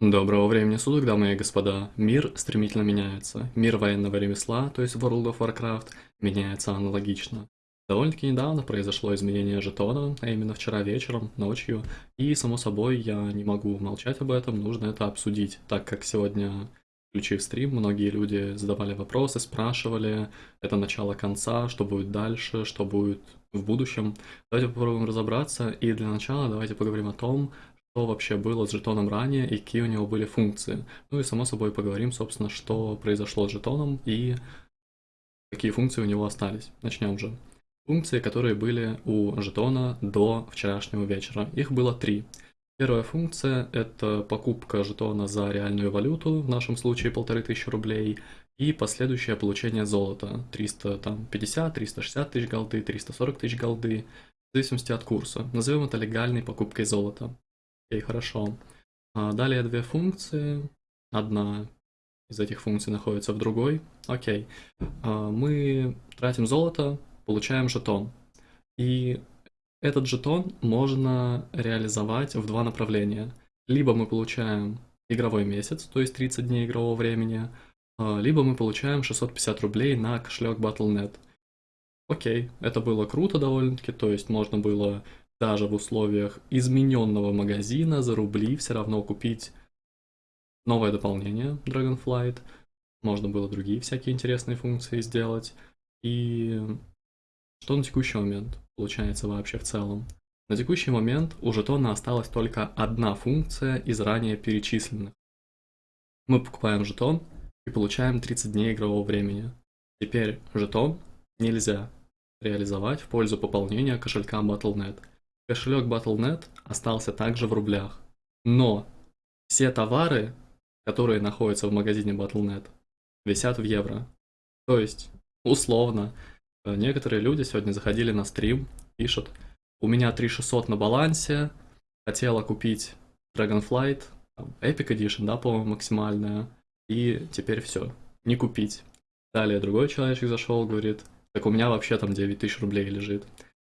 Доброго времени суток, дамы и господа. Мир стремительно меняется. Мир военного ремесла, то есть World of Warcraft, меняется аналогично. Довольно-таки недавно произошло изменение жетона, а именно вчера вечером, ночью, и само собой я не могу молчать об этом, нужно это обсудить, так как сегодня, включив стрим, многие люди задавали вопросы, спрашивали, это начало конца, что будет дальше, что будет в будущем. Давайте попробуем разобраться, и для начала давайте поговорим о том, что вообще было с жетоном ранее и какие у него были функции. Ну и само собой поговорим, собственно, что произошло с жетоном и какие функции у него остались. Начнем же. Функции, которые были у жетона до вчерашнего вечера. Их было три. Первая функция – это покупка жетона за реальную валюту, в нашем случае 1500 рублей, и последующее получение золота. 350, 360 тысяч голды, 340 тысяч голды, в зависимости от курса. Назовем это легальной покупкой золота. Окей, хорошо. А, далее две функции. Одна из этих функций находится в другой. Окей. А, мы тратим золото, получаем жетон. И этот жетон можно реализовать в два направления. Либо мы получаем игровой месяц, то есть 30 дней игрового времени, а, либо мы получаем 650 рублей на кошелек Battle.net. Окей, это было круто довольно-таки, то есть можно было даже в условиях измененного магазина за рубли все равно купить новое дополнение Dragonflight. Можно было другие всякие интересные функции сделать. И что на текущий момент получается вообще в целом? На текущий момент у жетона осталась только одна функция из ранее перечисленных. Мы покупаем жетон и получаем 30 дней игрового времени. Теперь жетон нельзя реализовать в пользу пополнения кошелька Battle.net. Кошелек Battle.net остался также в рублях. Но все товары, которые находятся в магазине Battle.net, висят в евро. То есть, условно, э, некоторые люди сегодня заходили на стрим, пишут, у меня 3600 на балансе, хотела купить Dragonflight, Epic Edition, да, по-моему, максимальная, и теперь все, не купить. Далее другой человечек зашел, говорит, так у меня вообще там 9000 рублей лежит.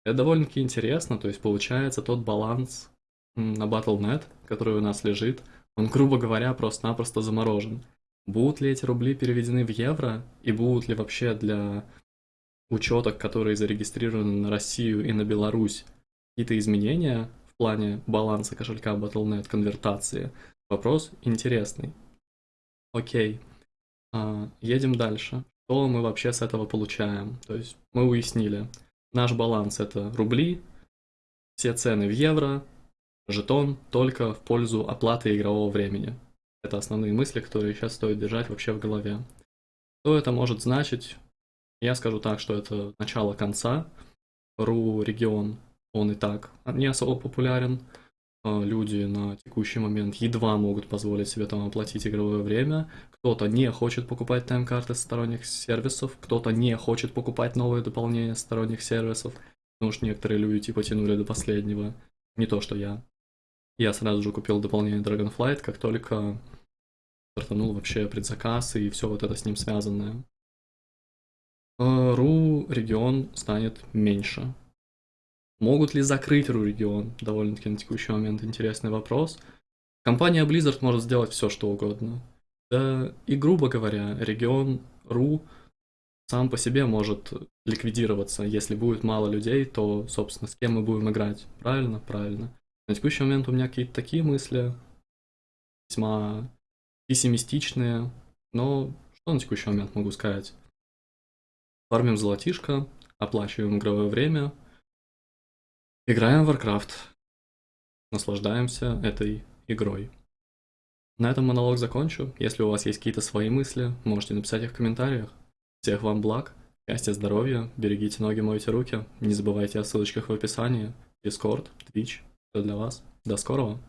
Это довольно-таки интересно, то есть получается тот баланс на Battle.net, который у нас лежит, он, грубо говоря, просто-напросто заморожен. Будут ли эти рубли переведены в евро, и будут ли вообще для учеток, которые зарегистрированы на Россию и на Беларусь, какие-то изменения в плане баланса кошелька Battle.net, конвертации? Вопрос интересный. Окей, а, едем дальше. Что мы вообще с этого получаем? То есть мы уяснили, Наш баланс это рубли, все цены в евро, жетон только в пользу оплаты игрового времени. Это основные мысли, которые сейчас стоит держать вообще в голове. Что это может значить? Я скажу так, что это начало конца. РУ регион, он и так не особо популярен. А, люди на текущий момент едва могут позволить себе там оплатить игровое время. Кто-то не хочет покупать тайм-карты сторонних сервисов, кто-то не хочет покупать новые дополнения сторонних сервисов, потому что некоторые люди типа тянули до последнего. Не то, что я. Я сразу же купил дополнение Dragonflight, как только стартанул вообще предзаказ и все вот это с ним связанное. А, РУ регион станет меньше. Могут ли закрыть ру-регион? Довольно-таки на текущий момент интересный вопрос. Компания Blizzard может сделать все, что угодно. Да и, грубо говоря, регион РУ сам по себе может ликвидироваться. Если будет мало людей, то, собственно, с кем мы будем играть? Правильно? Правильно. На текущий момент у меня какие-то такие мысли, весьма пессимистичные, но что на текущий момент могу сказать? Фармим золотишко, оплачиваем игровое время, Играем в Warcraft. Наслаждаемся этой игрой. На этом монолог закончу. Если у вас есть какие-то свои мысли, можете написать их в комментариях. Всех вам благ, счастья, здоровья, берегите ноги, мойте руки. Не забывайте о ссылочках в описании. Discord, Twitch, все для вас. До скорого!